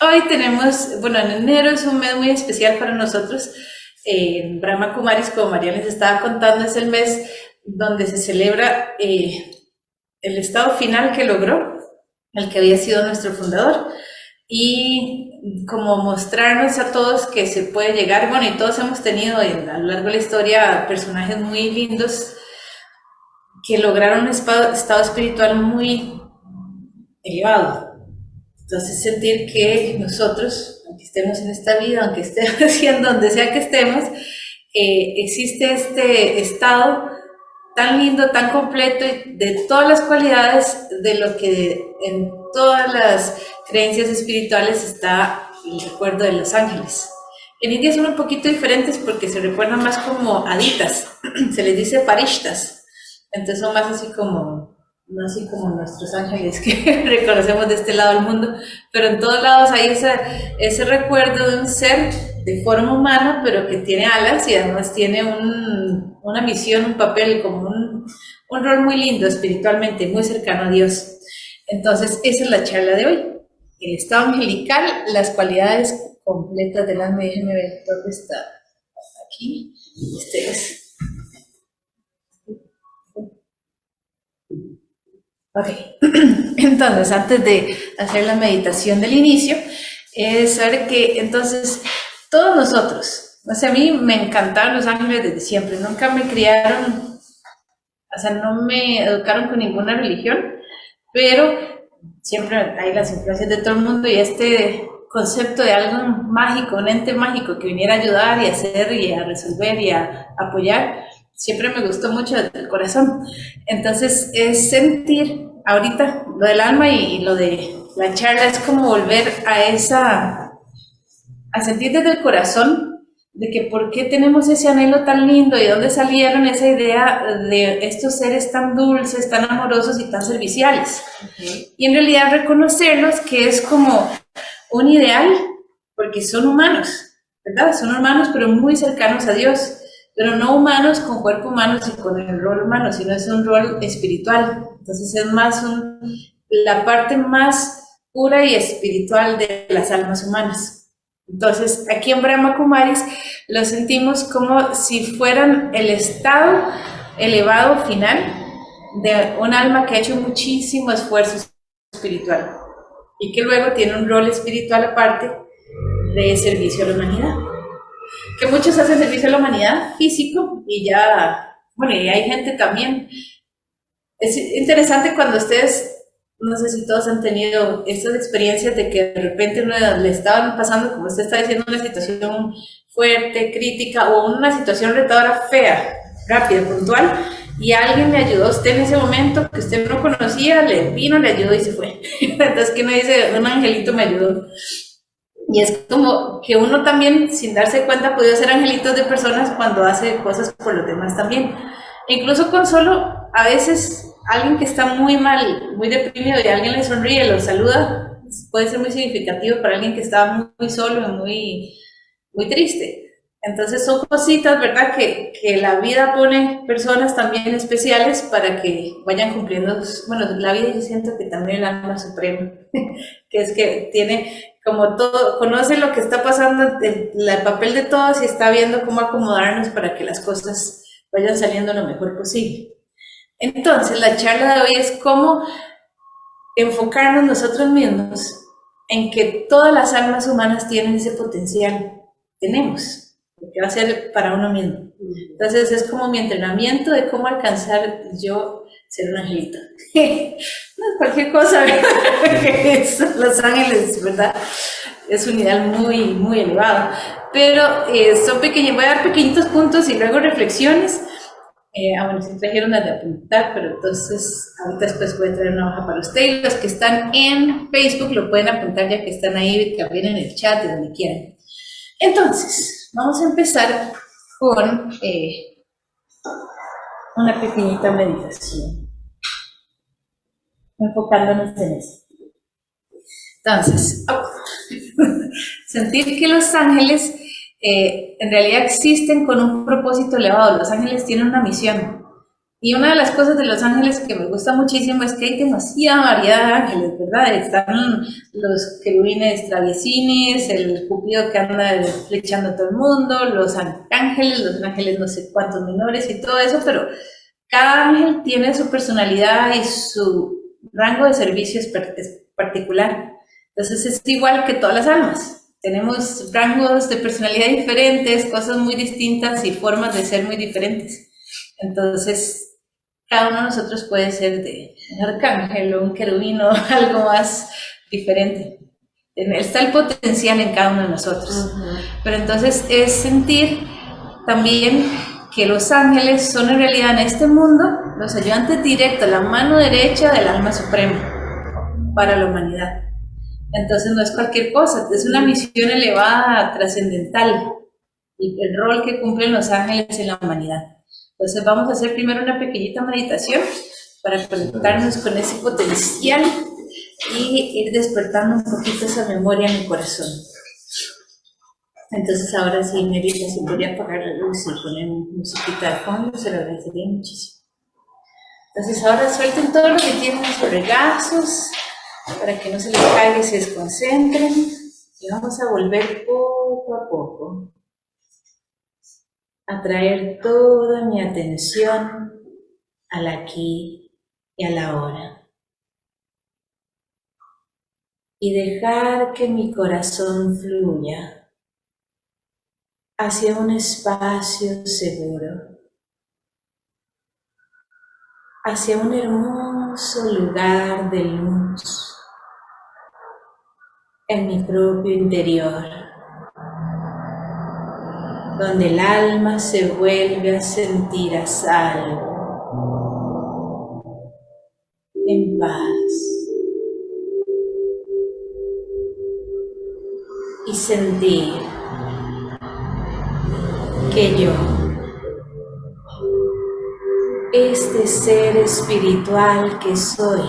Hoy tenemos, bueno, en enero es un mes muy especial para nosotros. En Brahma Kumaris, como María les estaba contando, es el mes donde se celebra eh, el estado final que logró, el que había sido nuestro fundador, y como mostrarnos a todos que se puede llegar, bueno, y todos hemos tenido en, a lo largo de la historia personajes muy lindos que lograron un estado espiritual muy elevado. Entonces sentir que nosotros, aunque estemos en esta vida, aunque estemos haciendo donde sea que estemos, eh, existe este estado tan lindo, tan completo de todas las cualidades de lo que en todas las creencias espirituales está el recuerdo de los ángeles. En India son un poquito diferentes porque se recuerdan más como haditas, se les dice parishtas, entonces son más así como, no así como nuestros ángeles que reconocemos de este lado del mundo, pero en todos lados hay ese, ese recuerdo de un ser de forma humana, pero que tiene alas y además tiene un, una misión, un papel, como un, un rol muy lindo espiritualmente, muy cercano a Dios. Entonces, esa es la charla de hoy. El estado angelical, las cualidades completas del alma. Déjenme ver dónde está. Aquí. Este Ok. Entonces, antes de hacer la meditación del inicio, es saber que entonces todos nosotros, o sea, a mí me encantaron los ángeles desde siempre, nunca me criaron, o sea, no me educaron con ninguna religión, pero siempre hay las influencias de todo el mundo y este concepto de algo mágico, un ente mágico que viniera a ayudar y a hacer y a resolver y a apoyar, siempre me gustó mucho el corazón. Entonces es sentir ahorita lo del alma y lo de la charla es como volver a esa, a sentir desde el corazón de que por qué tenemos ese anhelo tan lindo y dónde salieron esa idea de estos seres tan dulces, tan amorosos y tan serviciales. Y en realidad reconocerlos que es como un ideal, porque son humanos, ¿verdad? Son humanos pero muy cercanos a Dios, pero no humanos con cuerpo humano y con el rol humano, sino es un rol espiritual. Entonces es más la parte más pura y espiritual de las almas humanas. Entonces, aquí en Brahma Kumaris lo sentimos como si fueran el estado elevado final de un alma que ha hecho muchísimo esfuerzo espiritual y que luego tiene un rol espiritual aparte de servicio a la humanidad. Que muchos hacen servicio a la humanidad físico y ya, bueno, y hay gente también. Es interesante cuando ustedes no sé si todos han tenido estas experiencias de que de repente le estaban pasando, como usted está diciendo, una situación fuerte, crítica o una situación retadora fea, rápida, puntual, y alguien le ayudó usted en ese momento que usted no conocía, le vino, le ayudó y se fue. Entonces, que uno dice, un angelito me ayudó. Y es como que uno también, sin darse cuenta, puede ser angelitos de personas cuando hace cosas por los demás también. incluso con solo, a veces alguien que está muy mal, muy deprimido y alguien le sonríe, lo saluda, puede ser muy significativo para alguien que está muy, solo y muy, muy triste. Entonces son cositas, ¿verdad? Que, que, la vida pone personas también especiales para que vayan cumpliendo, bueno, la vida yo siento que también el alma suprema, que es que tiene como todo, conoce lo que está pasando, el, el papel de todos y está viendo cómo acomodarnos para que las cosas vayan saliendo lo mejor posible. Entonces, la charla de hoy es cómo enfocarnos nosotros mismos en que todas las almas humanas tienen ese potencial. Tenemos, que va a ser para uno mismo. Entonces, es como mi entrenamiento de cómo alcanzar yo ser un angelito. no cualquier cosa, Los ángeles, ¿verdad? Es un ideal muy, muy elevado. Pero eh, son pequeños, voy a dar pequeñitos puntos y luego reflexiones eh, ah, bueno, si trajeron las de apuntar, pero entonces ahorita después voy a traer una hoja para ustedes. Los que están en Facebook lo pueden apuntar ya que están ahí también en el chat, de donde quieran. Entonces, vamos a empezar con eh, una pequeñita meditación, enfocándonos en eso. Entonces, sentir que los ángeles eh, en realidad existen con un propósito elevado. Los ángeles tienen una misión. Y una de las cosas de los ángeles que me gusta muchísimo es que hay demasiada variedad de ángeles, ¿verdad? Están los querubines traviesines, el cupido que anda flechando a todo el mundo, los ángeles, los ángeles no sé cuántos menores y todo eso, pero cada ángel tiene su personalidad y su rango de servicio es particular. Entonces es igual que todas las almas. Tenemos rangos de personalidad diferentes, cosas muy distintas y formas de ser muy diferentes. Entonces, cada uno de nosotros puede ser de un arcángel o un querubino, algo más diferente. Está el potencial en cada uno de nosotros. Pero entonces es sentir también que los ángeles son en realidad en este mundo los ayudantes directos, la mano derecha del alma suprema para la humanidad. Entonces no es cualquier cosa, es una misión elevada, trascendental, y el rol que cumplen los ángeles en la humanidad. Entonces vamos a hacer primero una pequeñita meditación para conectarnos con ese potencial y ir despertando un poquito esa memoria en el corazón. Entonces ahora sí, Merita, si podría apagar la luz y poner musiquita de fondo, se lo agradecería muchísimo. Entonces ahora suelten todo lo que tienen en sus regazos para que no se les caiga y se desconcentren. Y vamos a volver poco a poco a traer toda mi atención al aquí y a la hora. Y dejar que mi corazón fluya hacia un espacio seguro, hacia un hermoso lugar de luz en mi propio interior, donde el alma se vuelve a sentir a salvo, en paz. Y sentir que yo, este ser espiritual que soy,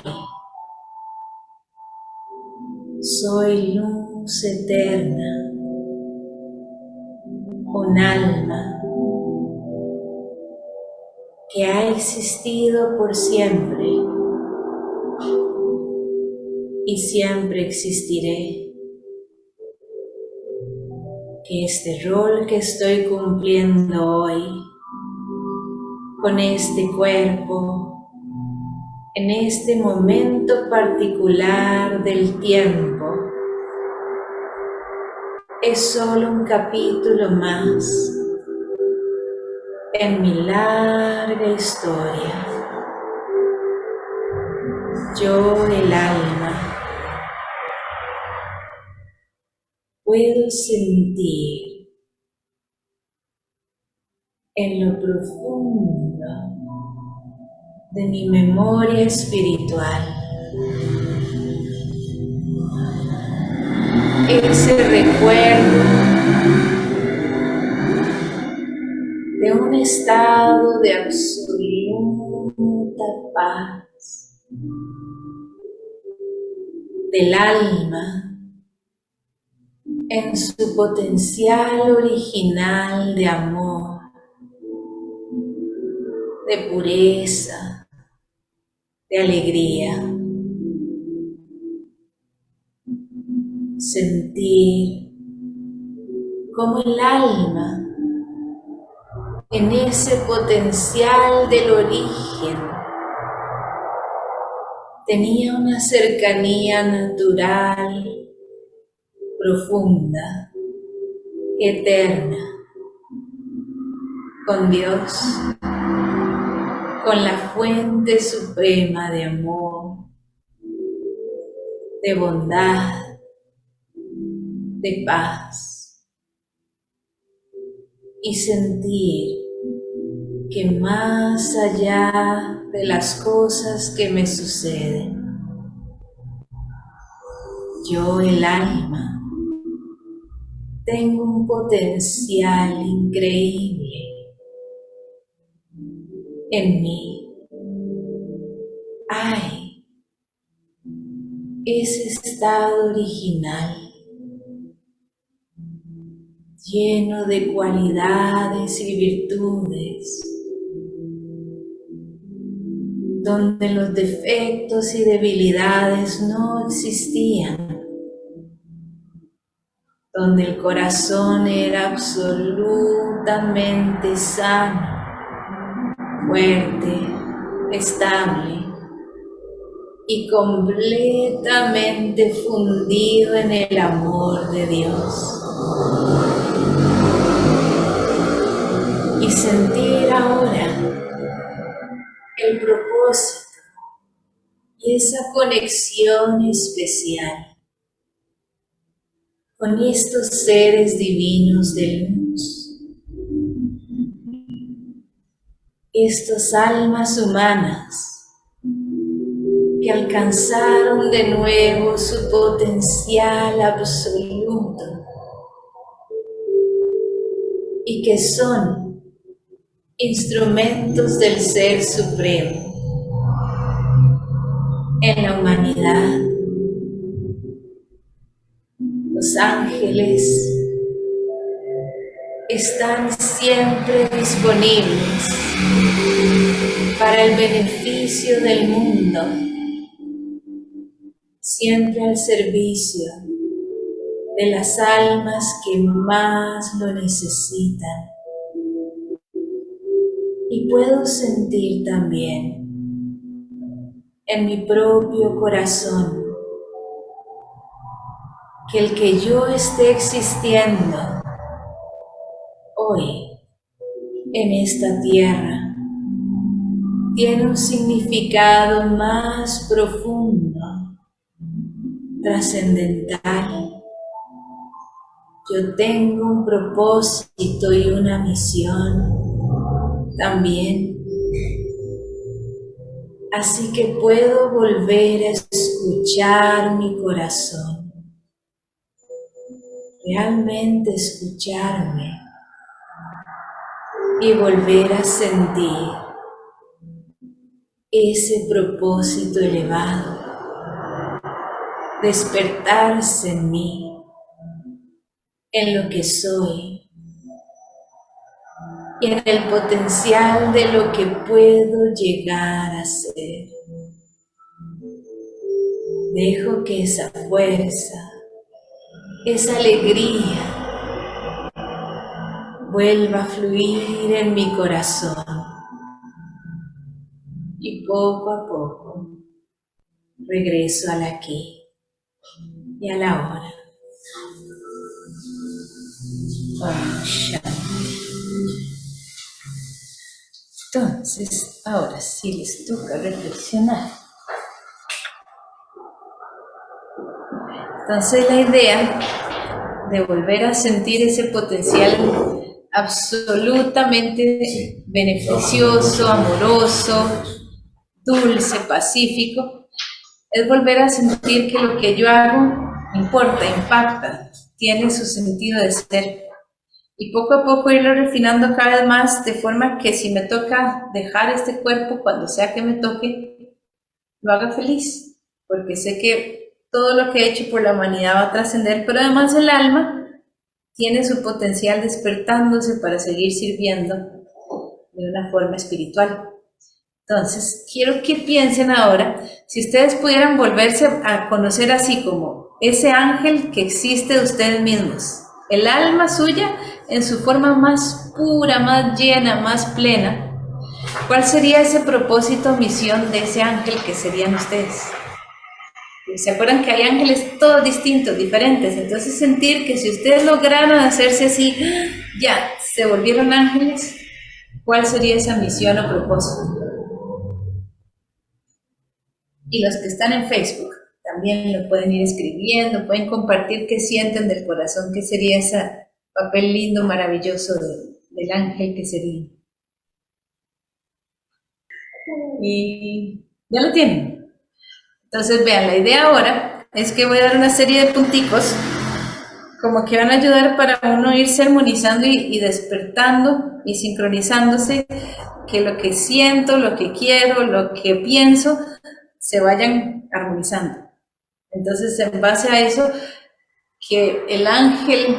soy luz eterna, un alma que ha existido por siempre y siempre existiré que este rol que estoy cumpliendo hoy con este cuerpo, en este momento particular del tiempo, es solo un capítulo más en mi larga historia. Yo el alma puedo sentir en lo profundo de mi memoria espiritual ese recuerdo de un estado de absoluta paz del alma en su potencial original de amor, de pureza, de alegría. Sentir como el alma en ese potencial del origen tenía una cercanía natural profunda, eterna, con Dios, con la fuente suprema de amor, de bondad, de paz, y sentir que más allá de las cosas que me suceden, yo el alma tengo un potencial increíble en mí. Hay ese estado original lleno de cualidades y virtudes donde los defectos y debilidades no existían, donde el corazón era absolutamente sano, fuerte, estable y completamente fundido en el amor de Dios. Y sentir ahora el propósito y esa conexión especial con estos seres divinos de luz, estas almas humanas que alcanzaron de nuevo su potencial absoluto y que son instrumentos del Ser Supremo en la humanidad. Los ángeles están siempre disponibles para el beneficio del mundo siempre al servicio de las almas que más lo necesitan. Y puedo sentir también en mi propio corazón que el que yo esté existiendo hoy en esta tierra tiene un significado más profundo trascendental. Yo tengo un propósito y una misión también. Así que puedo volver a escuchar mi corazón. Realmente escucharme y volver a sentir ese propósito elevado despertarse en mí, en lo que soy y en el potencial de lo que puedo llegar a ser. Dejo que esa fuerza, esa alegría vuelva a fluir en mi corazón y poco a poco regreso al aquí y a la hora. Entonces, ahora sí les toca reflexionar. Entonces la idea de volver a sentir ese potencial absolutamente beneficioso, amoroso, dulce, pacífico, es volver a sentir que lo que yo hago importa, impacta, tiene su sentido de ser. Y poco a poco irlo refinando cada vez más de forma que si me toca dejar este cuerpo, cuando sea que me toque, lo haga feliz, porque sé que todo lo que he hecho por la humanidad va a trascender, pero además el alma tiene su potencial despertándose para seguir sirviendo de una forma espiritual. Entonces, quiero que piensen ahora, si ustedes pudieran volverse a conocer así como ese ángel que existe de ustedes mismos, el alma suya en su forma más pura, más llena, más plena. ¿Cuál sería ese propósito, misión de ese ángel que serían ustedes? ¿Se acuerdan que hay ángeles todos distintos, diferentes? Entonces sentir que si ustedes lograron hacerse así, ya, se volvieron ángeles, ¿cuál sería esa misión o propósito? Y los que están en Facebook, también lo pueden ir escribiendo, pueden compartir qué sienten del corazón, qué sería ese papel lindo, maravilloso del ángel que sería. Y ya lo tienen. Entonces vean, la idea ahora es que voy a dar una serie de punticos como que van a ayudar para uno irse armonizando y, y, despertando y sincronizándose, que lo que siento, lo que quiero, lo que pienso, se vayan armonizando. Entonces, en base a eso, que el ángel,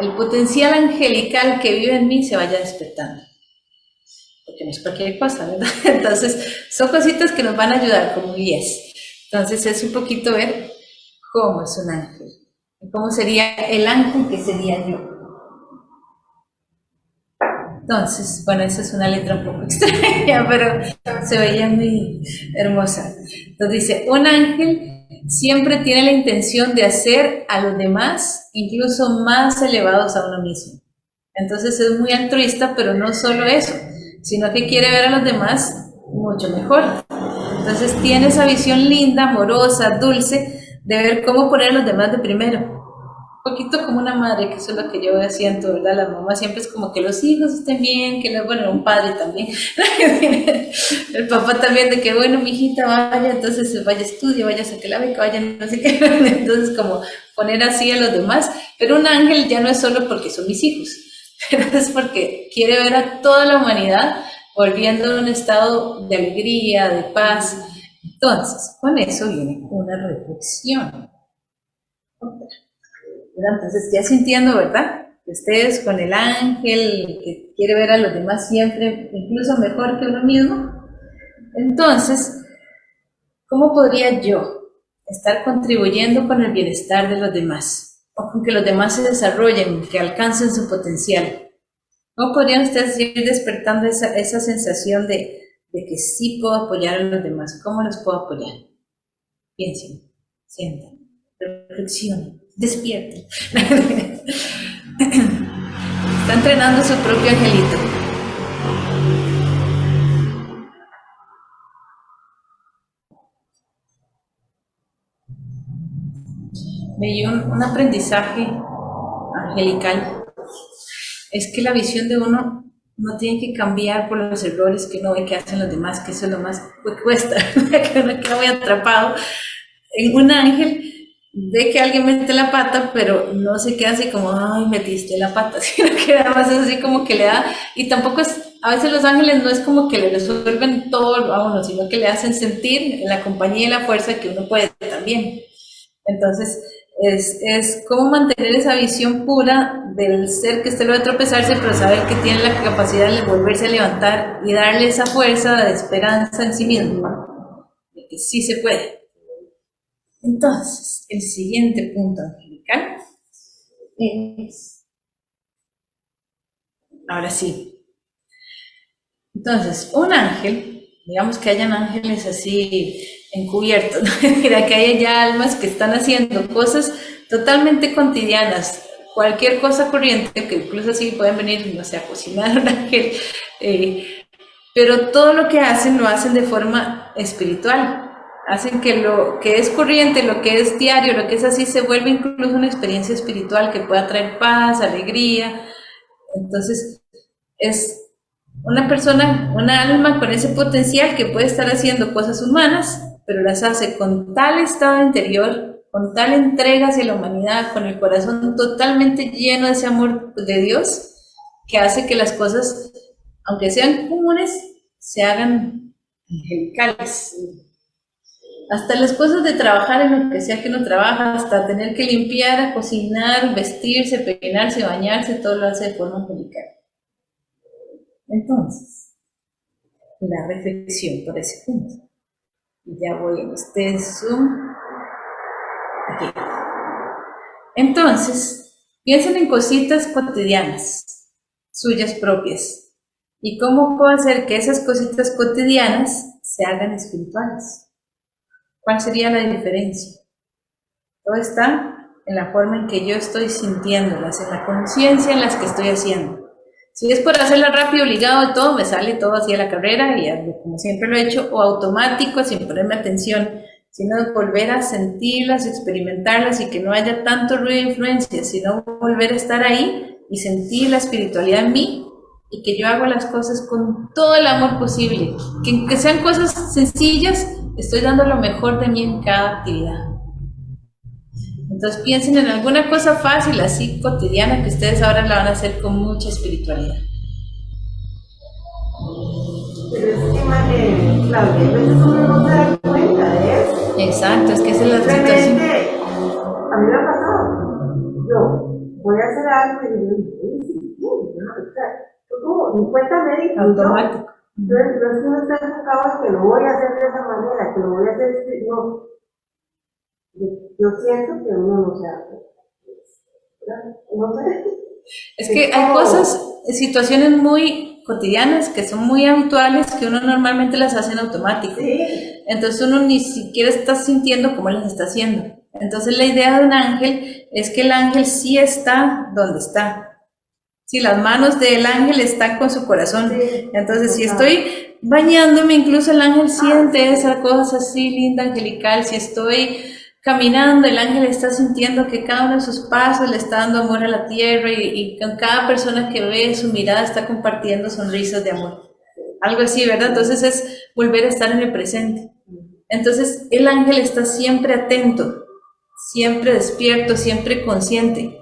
el potencial angelical que vive en mí se vaya despertando. que no es cualquier cosa, ¿verdad? Entonces, son cositas que nos van a ayudar como guías. Entonces, es un poquito ver cómo es un ángel, cómo sería el ángel que sería yo. Entonces, bueno, esa es una letra un poco extraña, pero se veía muy hermosa. Entonces dice, un ángel siempre tiene la intención de hacer a los demás incluso más elevados a uno mismo. Entonces es muy altruista, pero no solo eso, sino que quiere ver a los demás mucho mejor. Entonces tiene esa visión linda, amorosa, dulce, de ver cómo poner a los demás de primero. Un poquito como una madre, que eso es lo que yo siento, ¿verdad? La mamá siempre es como que los hijos estén bien, que bueno, un padre también, el papá también de que, bueno, mi hijita vaya, entonces vaya estudia, vaya a sacar la beca, vaya no sé qué, entonces como poner así a los demás, pero un ángel ya no es solo porque son mis hijos, es porque quiere ver a toda la humanidad volviendo a un estado de alegría, de paz. Entonces, con eso viene una reflexión. Entonces, ya sintiendo, ¿verdad? Que ustedes con el ángel, que quiere ver a los demás siempre, incluso mejor que uno mismo. Entonces, ¿cómo podría yo estar contribuyendo con el bienestar de los demás? O con que los demás se desarrollen, que alcancen su potencial. ¿Cómo podrían ustedes ir despertando esa, esa sensación de, de que sí puedo apoyar a los demás? ¿Cómo los puedo apoyar? Piensen, sientan, reflexionen despierten. Está entrenando su propio angelito. Me un, un aprendizaje angelical. Es que la visión de uno no tiene que cambiar por los errores que uno ve que hacen los demás, que eso es lo más que cuesta, que uno queda muy atrapado. En un ángel ve que alguien mete la pata, pero no se queda así como, ay, metiste la pata, sino que además es así como que le da, y tampoco es, a veces los ángeles no es como que le resuelven todo uno, sino que le hacen sentir la compañía y la fuerza que uno puede también. Entonces, es, es como mantener esa visión pura del ser que usted lo va tropezarse, pero saber que tiene la capacidad de volverse a levantar y darle esa fuerza de esperanza en sí mismo, de que sí se puede. Entonces, el siguiente punto angelical es... Ahora sí. Entonces, un ángel, digamos que hayan ángeles así encubiertos, mira que hay ya almas que están haciendo cosas totalmente cotidianas, cualquier cosa corriente, que incluso así pueden venir, no sé, a cocinar eh, pero todo lo que hacen lo hacen de forma espiritual, hacen que lo que es corriente, lo que es diario, lo que es así, se vuelve incluso una experiencia espiritual que pueda traer paz, alegría. Entonces, es una persona, una alma con ese potencial que puede estar haciendo cosas humanas, pero las hace con tal estado interior, con tal entrega hacia la humanidad, con el corazón totalmente lleno de ese amor de Dios, que hace que las cosas, aunque sean comunes, se hagan angelicales, hasta las cosas de trabajar en lo que sea que uno trabaja, hasta tener que limpiar, cocinar, vestirse, peinarse, bañarse, todo lo hace de forma angelical. Entonces, la reflexión por ese punto. Y ya voy en este Zoom. Aquí. Entonces, piensen en cositas cotidianas, suyas propias. ¿Y cómo puedo hacer que esas cositas cotidianas se hagan espirituales? ¿Cuál sería la diferencia? Todo está en la forma en que yo estoy sintiéndolas, en la conciencia en las que estoy haciendo. Si es por hacerla rápido, obligado y todo, me sale todo así a la carrera y como siempre lo he hecho, o automático, sin ponerme atención, sino volver a sentirlas, experimentarlas y que no haya tanto ruido de influencia, sino volver a estar ahí y sentir la espiritualidad en mí y que yo hago las cosas con todo el amor posible, que, que sean cosas sencillas, Estoy dando lo mejor de mí en cada actividad. Entonces piensen en alguna cosa fácil, así cotidiana, que ustedes ahora la van a hacer con mucha espiritualidad. Pero es que, madre, Claudia, a veces uno no se da cuenta de eso. Exacto, es que esa es la situación. A mí me ha pasado. Yo voy a hacer algo y digo, sí, sí, sí, no, o sea, como mi cuenta médica. Automático. Entonces, no es que uno está enfocado en que lo voy a hacer de esa manera, que lo voy a hacer, no. Yo siento que uno no se hace. No sé. Es que hay cosas, situaciones muy cotidianas que son muy habituales que uno normalmente las hace en automático. Entonces uno ni siquiera está sintiendo cómo las está haciendo. Entonces la idea de un ángel es que el ángel sí está donde está. Si las manos del ángel están con su corazón. Entonces si estoy bañándome, incluso el ángel siente esa cosa así linda, angelical. Si estoy caminando, el ángel está sintiendo que cada uno de sus pasos le está dando amor a la tierra y, con cada persona que ve su mirada está compartiendo sonrisas de amor. Algo así, ¿verdad? Entonces es volver a estar en el presente. Entonces el ángel está siempre atento, siempre despierto, siempre consciente.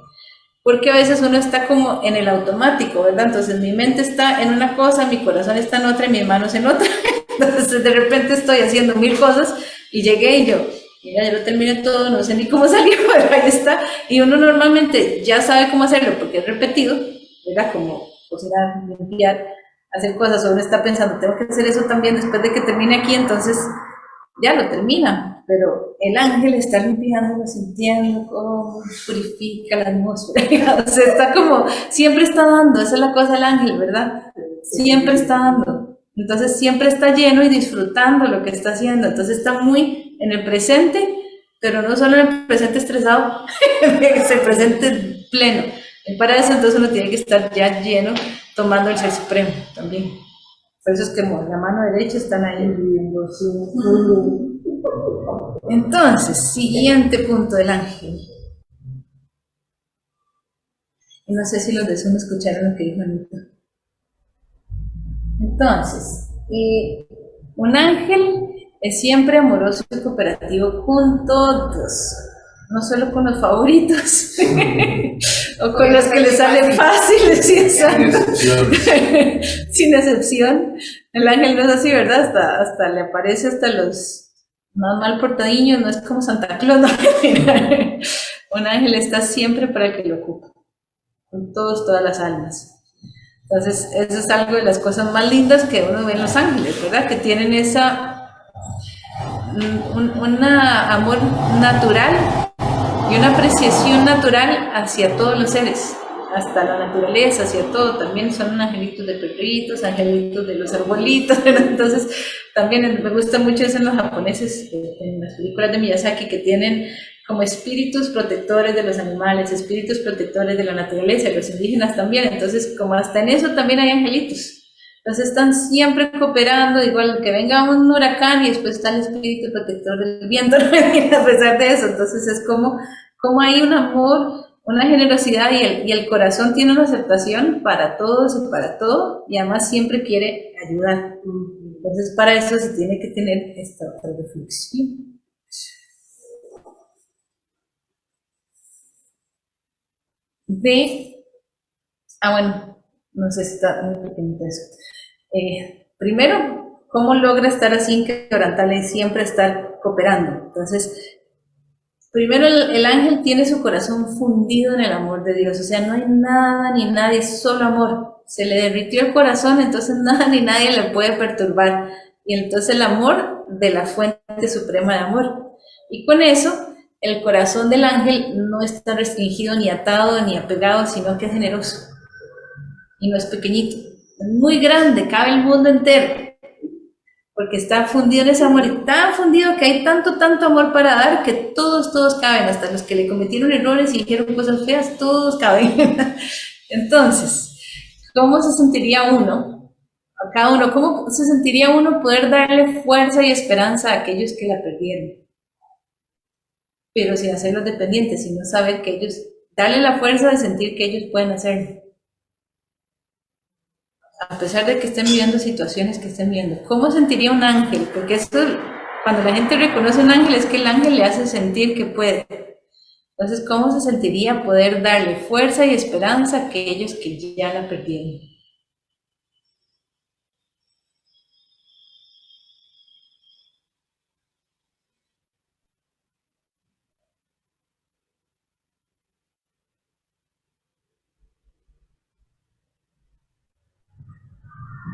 Porque a veces uno está como en el automático, ¿verdad? Entonces mi mente está en una cosa, mi corazón está en otra y mis manos en otra. Entonces de repente estoy haciendo mil cosas y llegué y yo, mira, ya lo terminé todo, no sé ni cómo salió, pero ahí está. Y uno normalmente ya sabe cómo hacerlo porque es repetido, ¿verdad? Como cocinar, limpiar, hacer cosas, uno está pensando, tengo que hacer eso también después de que termine aquí, entonces ya lo termina, pero el ángel está limpiando, sintiendo cómo purifica la atmósfera, o sea, está como, siempre está dando, esa es la cosa del ángel, ¿verdad? Siempre está dando, entonces siempre está lleno y disfrutando lo que está haciendo, entonces está muy en el presente, pero no solo en el presente estresado, es el presente pleno. Y para eso entonces uno tiene que estar ya lleno tomando el ser supremo también. Por eso es que la mano derecha están ahí. Entonces, siguiente punto del ángel. Y no sé si los de Zoom escucharon lo que dijo Anita. Entonces, eh, un ángel es siempre amoroso y cooperativo con todos, no solo con los favoritos o con los que le salen fáciles, sin excepción. El ángel no es así, ¿verdad? Hasta, hasta le aparece hasta los más mal portadiños, no es como Santa Claus. Un ángel está siempre para el que lo ocupa, con todos, todas las almas. Entonces, eso es algo de las cosas más lindas que uno ve en los ángeles, ¿verdad? Que tienen esa un amor natural y una apreciación natural hacia todos los seres, hasta la naturaleza, hacia todo. También son angelitos de perritos, angelitos de los arbolitos. Entonces, también me gusta mucho eso en los japoneses, en las películas de Miyazaki, que tienen como espíritus protectores de los animales, espíritus protectores de la naturaleza, los indígenas también. Entonces, como hasta en eso también hay angelitos. Entonces están siempre cooperando, igual que venga un huracán y después está el espíritu protector del viento, a pesar de eso. Entonces es como, como hay un amor, una generosidad y el, y el corazón tiene una aceptación para todos y para todo y además siempre quiere ayudar. Entonces para eso se tiene que tener esta otra reflexión. De, ah bueno, no sé si está muy pequeñito eso. Eh, primero, ¿cómo logra estar así inquebrantable y siempre estar cooperando? Entonces, primero el, ángel tiene su corazón fundido en el amor de Dios, o sea, no hay nada ni nadie, solo amor. Se le derritió el corazón, entonces nada ni nadie le puede perturbar. Y entonces el amor de la fuente suprema de amor. Y con eso, el corazón del ángel no está restringido ni atado ni apegado, sino que es generoso. Y no es pequeñito muy grande, cabe el mundo entero, porque está fundido en ese amor, y tan fundido que hay tanto, tanto amor para dar, que todos, todos caben, hasta los que le cometieron errores y dijeron cosas feas, todos caben. Entonces, ¿cómo se sentiría uno, a cada uno, cómo se sentiría uno poder darle fuerza y esperanza a aquellos que la perdieron? Pero sin hacerlos dependientes, sino saber que ellos, darle la fuerza de sentir que ellos pueden hacerlo a pesar de que estén viviendo situaciones que estén viendo. ¿Cómo sentiría un ángel? Porque esto, cuando la gente reconoce un ángel, es que el ángel le hace sentir que puede. Entonces, ¿cómo se sentiría poder darle fuerza y esperanza a aquellos que ya la perdieron?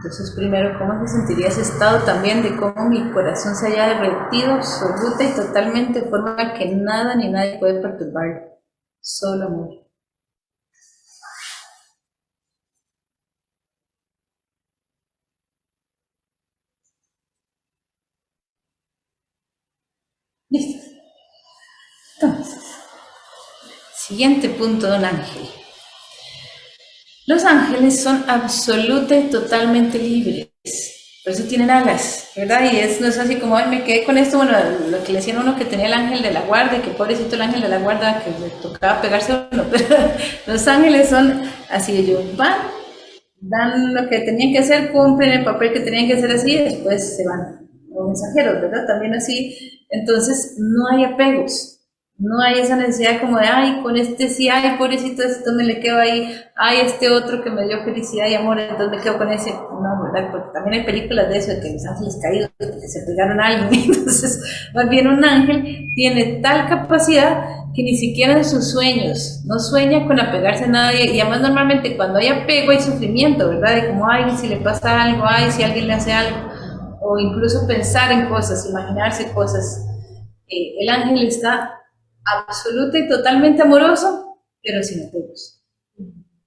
Entonces, primero, ¿cómo se sentiría ese estado también de cómo mi corazón se haya derretido absoluta y totalmente de forma que nada ni nadie puede perturbar? Solo amor. Listo. Entonces, siguiente punto de un ángel. Los ángeles son absoluta y totalmente libres. Por eso tienen alas, ¿verdad? Y es, no es así como, ay, me quedé con esto, bueno, lo que le decían uno que tenía el ángel de la guarda, que pobrecito el ángel de la guarda, que le tocaba pegarse a uno, pero los ángeles son así, ellos van, dan lo que tenían que hacer, cumplen el papel que tenían que hacer así, y después se van. Los mensajeros, ¿verdad? También así. Entonces, no hay apegos. No hay esa necesidad como de, ay, con este sí, ay, pobrecito, esto me le quedo ahí, ay, este otro que me dio felicidad y amor, entonces me quedo con ese. No, ¿verdad? Porque también hay películas de eso, de que los ángeles caídos, que se pegaron a alguien. Entonces, más bien un ángel tiene tal capacidad que ni siquiera en sus sueños no sueña con apegarse a nadie. Y además, normalmente cuando hay apego hay sufrimiento, ¿verdad? De como, ay, si le pasa algo, ay, si alguien le hace algo. O incluso pensar en cosas, imaginarse cosas. Eh, el ángel está absoluto y totalmente amoroso, pero sin apegos.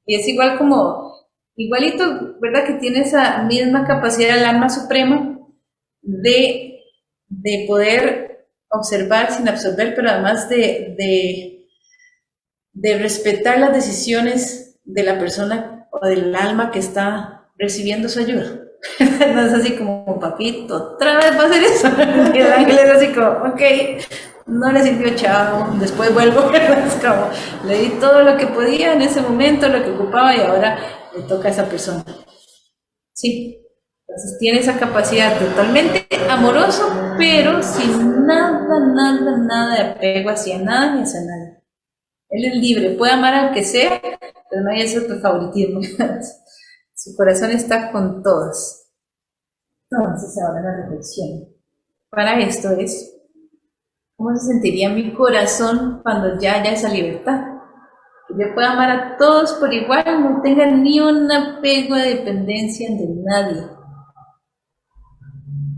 Y es igual como, igualito, ¿verdad? Que tiene esa misma capacidad del alma suprema de, de poder observar sin absorber, pero además de, de, de respetar las decisiones de la persona o del alma que está recibiendo su ayuda. no es así como, papito, otra vez va a hacer eso. Y el ángel es así como, ok, no le sirvió chao, después vuelvo, como, le di todo lo que podía en ese momento, lo que ocupaba y ahora le toca a esa persona. Sí, entonces tiene esa capacidad totalmente amoroso, pero sin nada, nada, nada de apego hacia nada ni hacia nada. Él es libre, puede amar al que sea, pero no hay ese favoritismo. Su corazón está con todos. Entonces ahora la reflexión. Para esto es ¿Cómo se sentiría mi corazón cuando ya haya esa libertad? Que yo pueda amar a todos por igual, no tenga ni un apego de dependencia de nadie.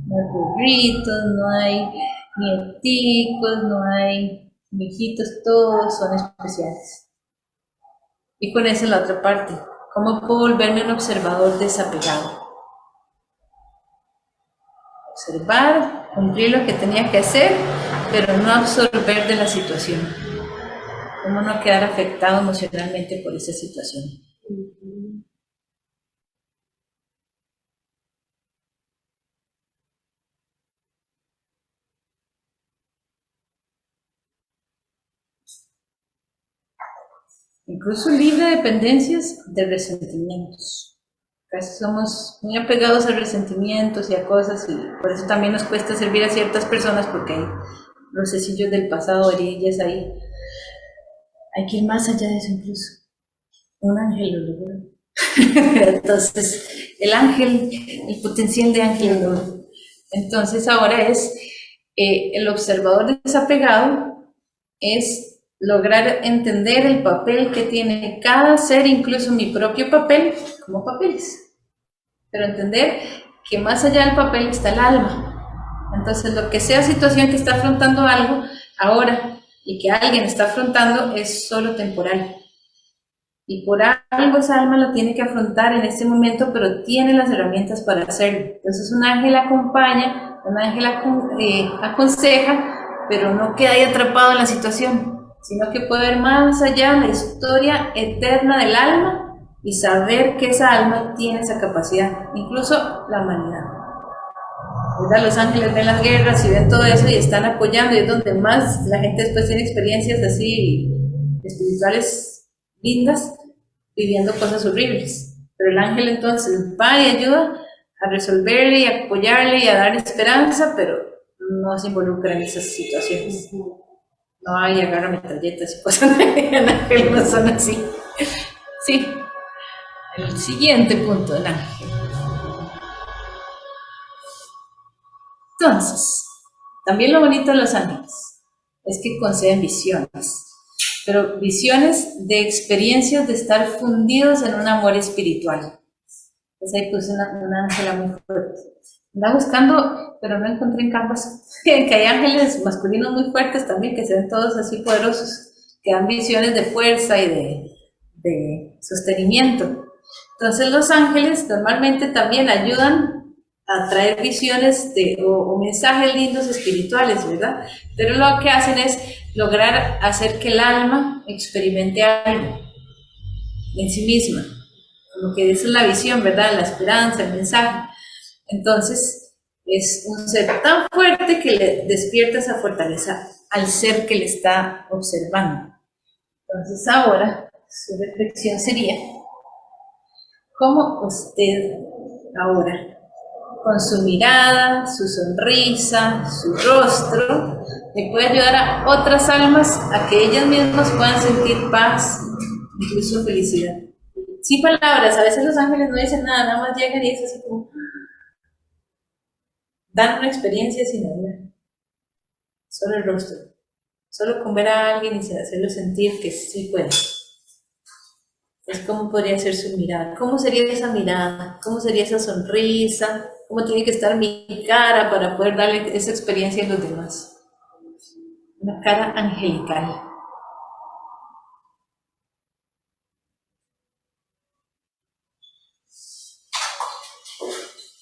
No hay burritos, no hay nieticos, no hay mijitos, todos son especiales. Y con esa es la otra parte. ¿Cómo puedo volverme un observador desapegado? Observar, cumplir lo que tenía que hacer pero no absorber de la situación. Cómo no quedar afectado emocionalmente por esa situación. Incluso libre de dependencias de resentimientos. Casi somos muy apegados a resentimientos y a cosas y por eso también nos cuesta servir a ciertas personas porque hay los sesillos del pasado, orillas ahí. Hay que más allá de eso incluso. Un ángel. Entonces, el ángel, el potencial de ángel lo Entonces, ahora es eh, el observador desapegado, es lograr entender el papel que tiene cada ser, incluso mi propio papel, como papeles. Pero entender que más allá del papel está el alma, entonces, lo que sea situación que está afrontando algo ahora y que alguien está afrontando es solo temporal. Y por algo esa alma lo tiene que afrontar en este momento, pero tiene las herramientas para hacerlo. Entonces, un ángel acompaña, un ángel eh, aconseja, pero no queda ahí atrapado en la situación, sino que puede ver más allá la historia eterna del alma y saber que esa alma tiene esa capacidad, incluso la humanidad. Los ángeles ven las guerras y ven todo eso y están apoyando y es donde más la gente después tiene experiencias así espirituales lindas viviendo cosas horribles. Pero el ángel entonces va y ayuda a resolverle y a apoyarle y a dar esperanza, pero no se involucra en esas situaciones. No hay agarra metralletas y cosas el ángel no son así. Sí. El siguiente punto del ángel. Entonces, también lo bonito de los ángeles es que conceden visiones, pero visiones de experiencias de estar fundidos en un amor espiritual. Entonces ahí puse una, una ángela muy fuerte. Andaba buscando, pero no encontré en Canvas, que hay ángeles masculinos muy fuertes también, que se ven todos así poderosos, que dan visiones de fuerza y de, de sostenimiento. Entonces los ángeles normalmente también ayudan a traer visiones de, o, mensajes lindos espirituales, ¿verdad? Pero lo que hacen es lograr hacer que el alma experimente algo en sí misma, lo que es la visión, ¿verdad? La esperanza, el mensaje. Entonces, es un ser tan fuerte que le despierta esa fortaleza al ser que le está observando. Entonces, ahora su reflexión sería, ¿cómo usted ahora, con su mirada, su sonrisa, su rostro, le puede ayudar a otras almas a que ellas mismas puedan sentir paz, incluso felicidad? Sin palabras, a veces los ángeles no dicen nada, nada más llegan y es así como, dan una experiencia sin hablar, solo el rostro, solo con ver a alguien y hacerlo sentir que sí puede. Es como podría ser su mirada, cómo sería esa mirada, cómo sería esa sonrisa, cómo tiene que estar mi cara para poder darle esa experiencia a los demás. Una cara angelical.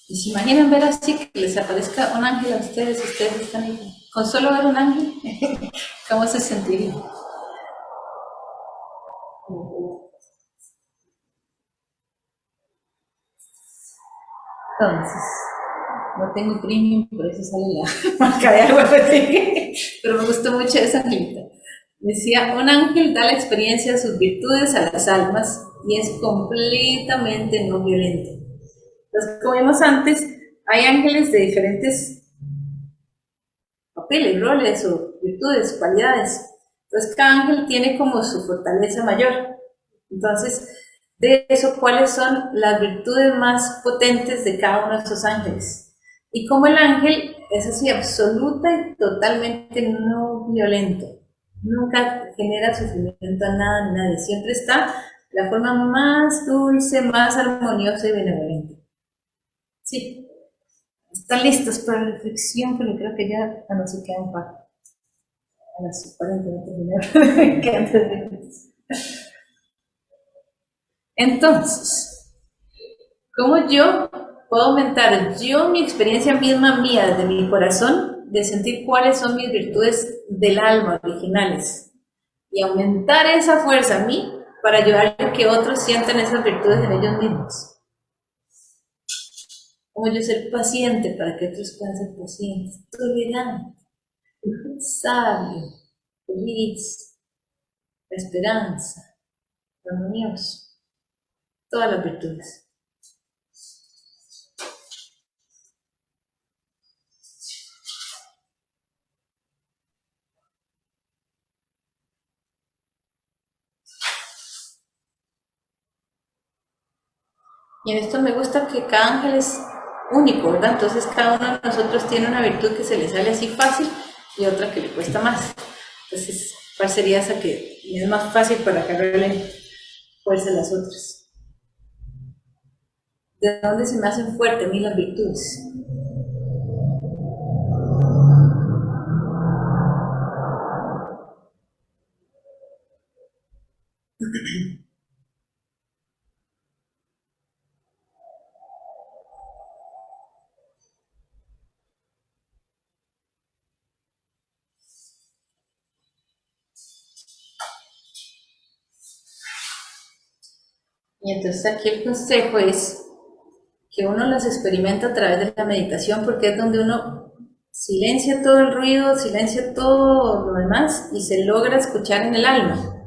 Y se imaginan ver así que les aparezca un ángel a ustedes, ustedes están ahí. Con solo ver un ángel, ¿cómo se sentiría? Entonces, no tengo premium, por eso sale la marca de así. Pero me gustó mucho esa angelita. Decía, un ángel da la experiencia de sus virtudes a las almas y es completamente no violento. Entonces, como vimos antes, hay ángeles de diferentes papeles, roles o virtudes, cualidades. Entonces, cada ángel tiene como su fortaleza mayor. Entonces, de eso, ¿cuáles son las virtudes más potentes de cada uno de estos ángeles? Y como el ángel es así, absoluta y totalmente no violento. Nunca genera sufrimiento a nada ni nadie. Siempre está la forma más dulce, más armoniosa y benevolente. Sí. Están listos para la reflexión, pero creo que ya a no se queda un par. A las 40 terminar. que Entonces, ¿cómo yo puedo aumentar yo mi experiencia misma mía desde mi corazón de sentir cuáles son mis virtudes del alma originales y aumentar esa fuerza a mí para ayudar a que otros sientan esas virtudes en ellos mismos? Como yo ser paciente para que otros puedan ser pacientes, tolerante, sabio, feliz, la esperanza, armonioso, todas las virtudes. Y en esto me gusta que cada ángel único, ¿verdad? Entonces cada uno de nosotros tiene una virtud que se le sale así fácil y otra que le cuesta más. Entonces, ¿cuál sería esa que es más fácil para agarrarle fuerza las otras? ¿De dónde se me hacen fuertes a mí las virtudes? Y entonces aquí el consejo es que uno las experimenta a través de la meditación porque es donde uno silencia todo el ruido, silencia todo lo demás y se logra escuchar en el alma.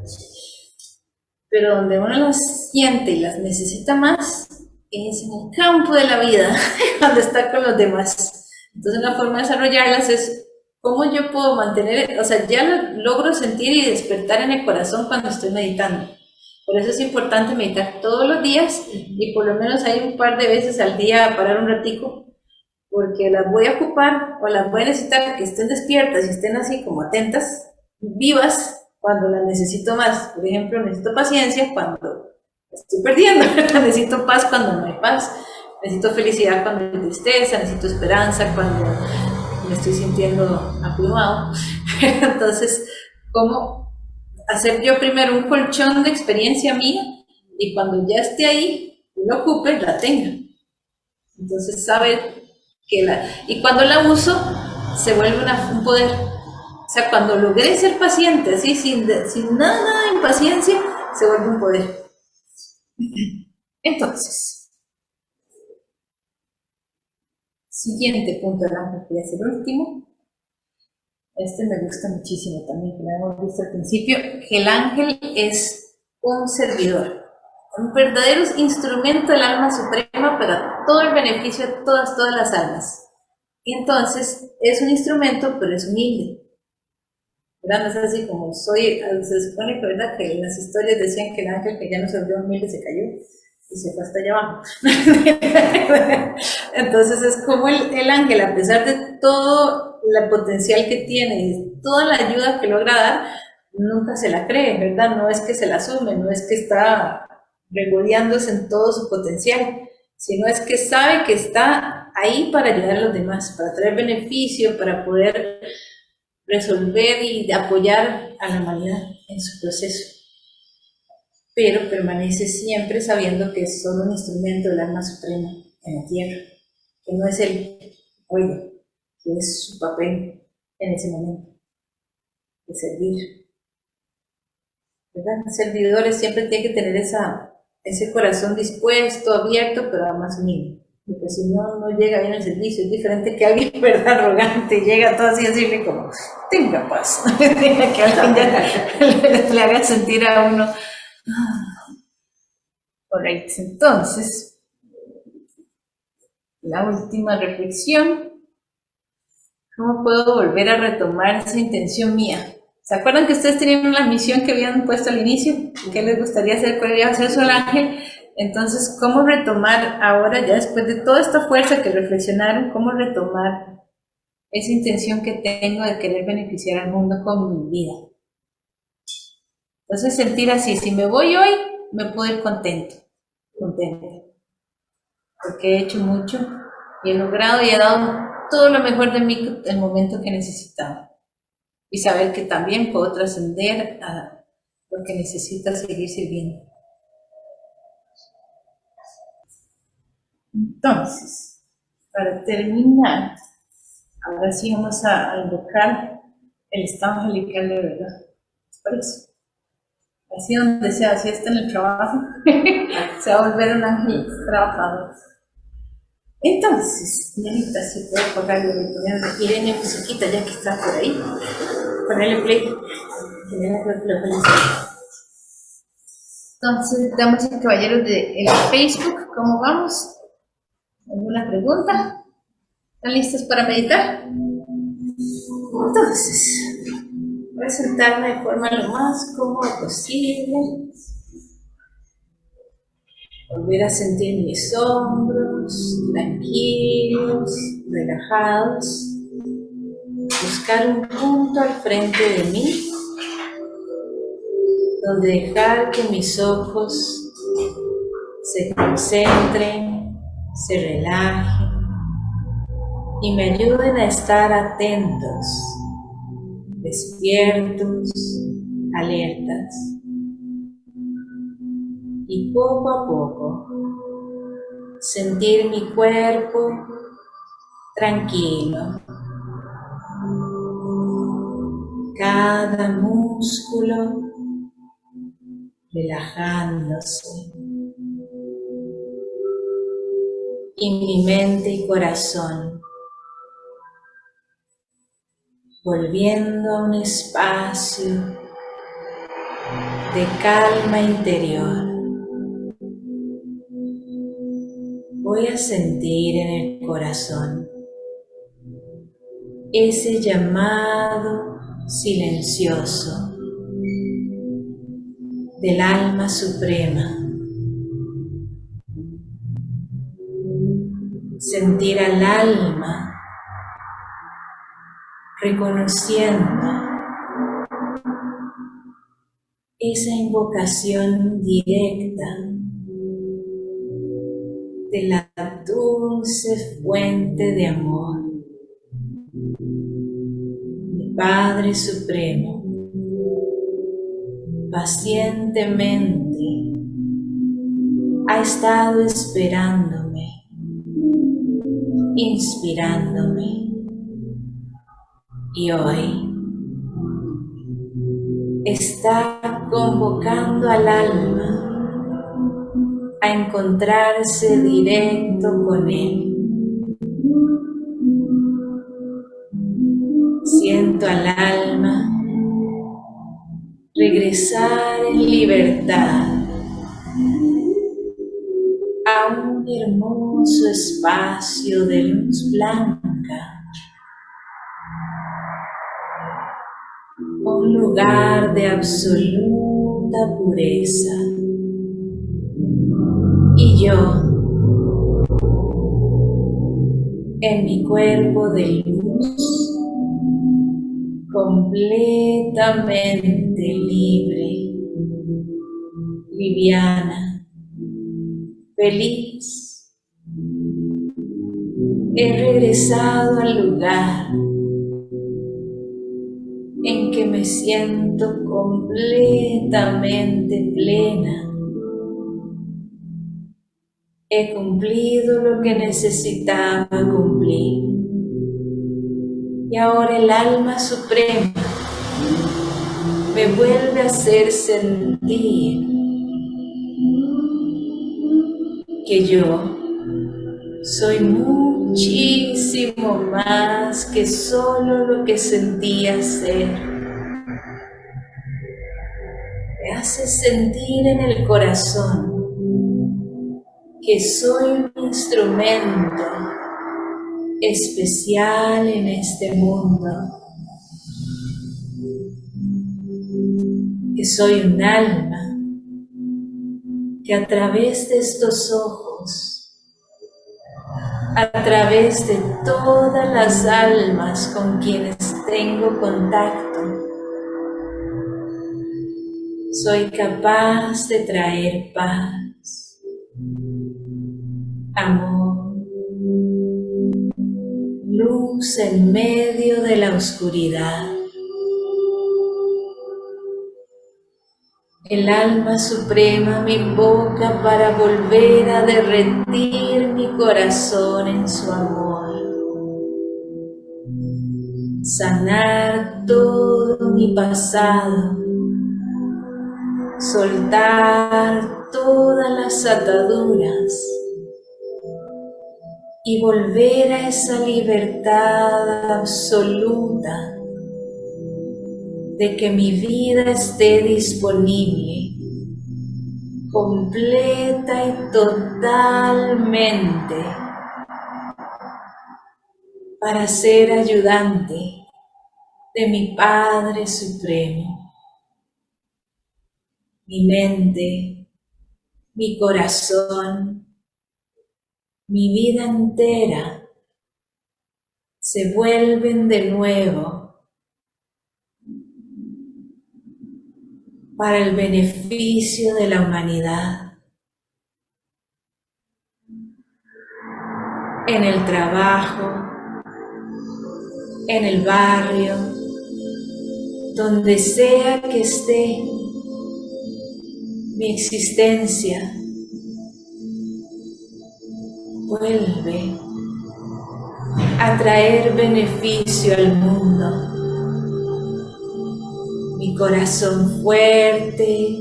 Pero donde uno las siente y las necesita más es en el campo de la vida, cuando está con los demás. Entonces una forma de desarrollarlas es cómo yo puedo mantener, o sea, ya lo logro sentir y despertar en el corazón cuando estoy meditando. Por eso es importante meditar todos los días y por lo menos hay un par de veces al día parar un ratico, porque las voy a ocupar o las voy a necesitar que estén despiertas y estén así como atentas, vivas, cuando las necesito más. Por ejemplo, necesito paciencia cuando estoy perdiendo. necesito paz cuando no hay paz. Necesito felicidad cuando hay tristeza, necesito esperanza cuando me estoy sintiendo abrumado. Entonces, ¿cómo hacer yo primero un colchón de experiencia mía y cuando ya esté ahí, lo ocupe, la tenga? Entonces, saber que la... Y cuando la uso, se vuelve un poder. O sea, cuando logré ser paciente, así, sin, sin nada de impaciencia, se vuelve un poder. Entonces, siguiente punto ángel, que es el último. Este me gusta muchísimo también, que lo hemos visto al principio, que el ángel es un servidor, un verdadero instrumento del alma suprema para todo el beneficio de todas, todas las almas. Entonces es un instrumento, pero es humilde. ¿verdad? No es así como soy, se supone que, ¿verdad? que las historias decían que el ángel que ya no se volvió humilde se cayó y se fue hasta allá abajo. Entonces es como el, el, ángel, a pesar de todo el potencial que tiene y toda la ayuda que logra dar, nunca se la cree, ¿verdad? No es que se la asume, no es que está regodeándose en todo su potencial, sino es que sabe que está ahí para ayudar a los demás, para traer beneficio, para poder resolver y apoyar a la humanidad en su proceso. Pero permanece siempre sabiendo que es solo un instrumento del alma suprema en la tierra, que no es el oye, que es su papel en ese momento, de servir. ¿Verdad? servidores siempre tienen que tener esa, ese corazón dispuesto, abierto, pero además humilde porque si no, no llega bien el servicio, es diferente que alguien, ¿verdad?, arrogante, llega todo así a decirle como, tenga paz, que alguien ya le, haga sentir a uno. Alright, entonces, la última reflexión, ¿cómo puedo volver a retomar esa intención mía? ¿Se acuerdan que ustedes tenían la misión que habían puesto al inicio? ¿Qué les gustaría hacer? ¿Cuál iba a hacer su ángel? Entonces, ¿cómo retomar ahora, ya después de toda esta fuerza que reflexionaron, cómo retomar esa intención que tengo de querer beneficiar al mundo con mi vida? Entonces, sentir así, si me voy hoy, me puedo ir contento, contento, porque he hecho mucho y he logrado y he dado todo lo mejor de mí el momento que necesitaba. Y saber que también puedo trascender a lo que necesita seguir sirviendo. Entonces, para terminar, ahora sí vamos a invocar el estado angelical de verdad. Por eso. Así donde sea, si está en el trabajo, se va a volver un ángel trabajador. Entonces, ahorita si puedo y ponerle Irene musiquita ya que está por ahí, ponerle play. Entonces, damos a caballeros de Facebook, ¿cómo vamos? ¿Alguna pregunta? ¿Están listos para meditar? Entonces, voy a sentarme de forma lo más cómoda posible. Volver a sentir mis hombros tranquilos, relajados. Buscar un punto al frente de mí donde dejar que mis ojos se concentren se relajen y me ayuden a estar atentos, despiertos, alertas. Y poco a poco sentir mi cuerpo tranquilo. Cada músculo relajándose. y mi mente y corazón, volviendo a un espacio de calma interior. Voy a sentir en el corazón ese llamado silencioso del alma suprema sentir al alma reconociendo esa invocación directa de la dulce fuente de amor. Mi Padre Supremo, pacientemente ha estado esperándome, inspirándome. Y hoy está convocando al alma a encontrarse directo con Él. Siento al alma regresar en libertad a un hermoso espacio de luz blanca, un lugar de absoluta pureza y yo en mi cuerpo de luz completamente libre, liviana, feliz. He regresado al lugar siento completamente plena He cumplido lo que necesitaba cumplir. Y ahora el alma suprema me vuelve a hacer sentir que yo soy muchísimo más que solo lo que sentía ser. Hace sentir en el corazón que soy un instrumento especial en este mundo, que soy un alma que a través de estos ojos, a través de todas las almas con quienes tengo contacto, soy capaz de traer paz amor, luz en medio de la oscuridad. El alma suprema me invoca para volver a derretir mi corazón en su amor. Sanar todo mi pasado. Soltar todas las ataduras y volver a esa libertad absoluta de que mi vida esté disponible completa y totalmente para ser ayudante de mi Padre Supremo. Mi mente, mi corazón, mi vida entera se vuelven de nuevo para el beneficio de la humanidad. En el trabajo, en el barrio, donde sea que esté mi existencia vuelve a traer beneficio al mundo. Mi corazón fuerte,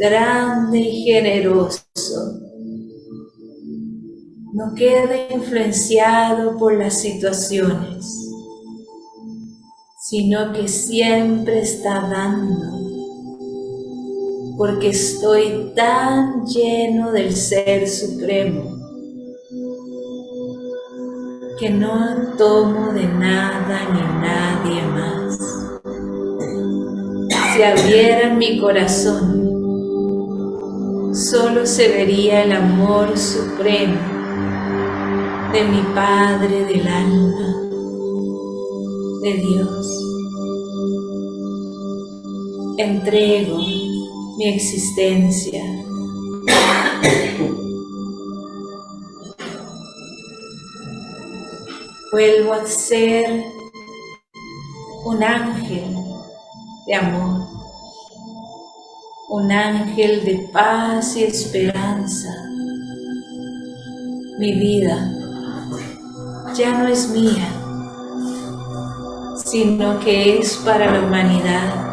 grande y generoso no queda influenciado por las situaciones, sino que siempre está dando, porque estoy tan lleno del Ser Supremo que no tomo de nada ni nadie más. Si abriera mi corazón, solo se vería el amor supremo de mi Padre del alma, de Dios. Entrego mi existencia. Vuelvo a ser un ángel de amor, un ángel de paz y esperanza. Mi vida ya no es mía, sino que es para la humanidad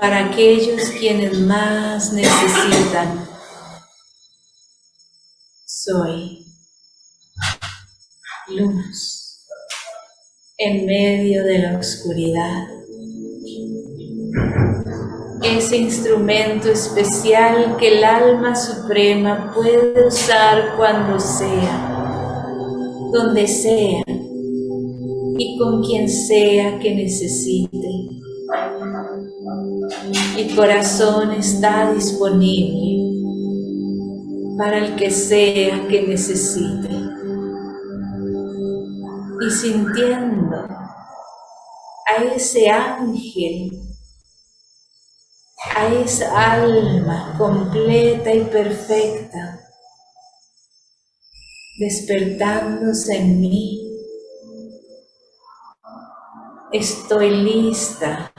para aquellos quienes más necesitan. Soy luz en medio de la oscuridad. Ese instrumento especial que el alma suprema puede usar cuando sea, donde sea y con quien sea que necesite. Mi corazón está disponible para el que sea que necesite. Y sintiendo a ese ángel, a esa alma completa y perfecta, despertándose en mí, estoy lista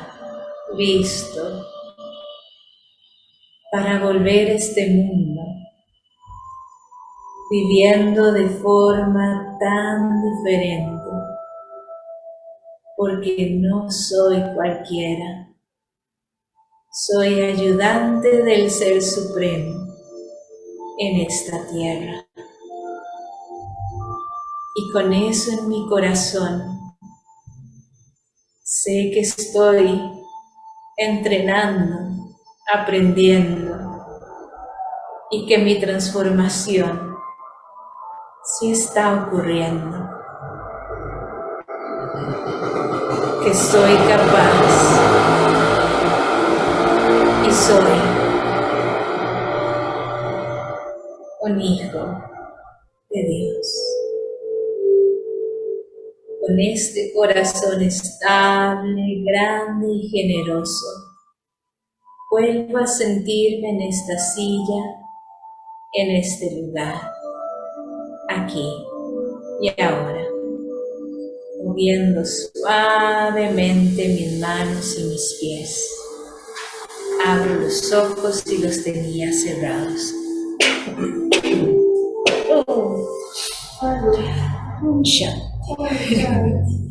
listo para volver a este mundo, viviendo de forma tan diferente, porque no soy cualquiera, soy ayudante del Ser Supremo en esta tierra. Y con eso en mi corazón, sé que estoy entrenando, aprendiendo y que mi transformación sí está ocurriendo. Que soy capaz y soy un hijo de Dios. Con este corazón estable, grande y generoso, vuelvo a sentirme en esta silla, en este lugar, aquí y ahora, moviendo suavemente mis manos y mis pies. Abro los ojos y los tenía cerrados. Oh, un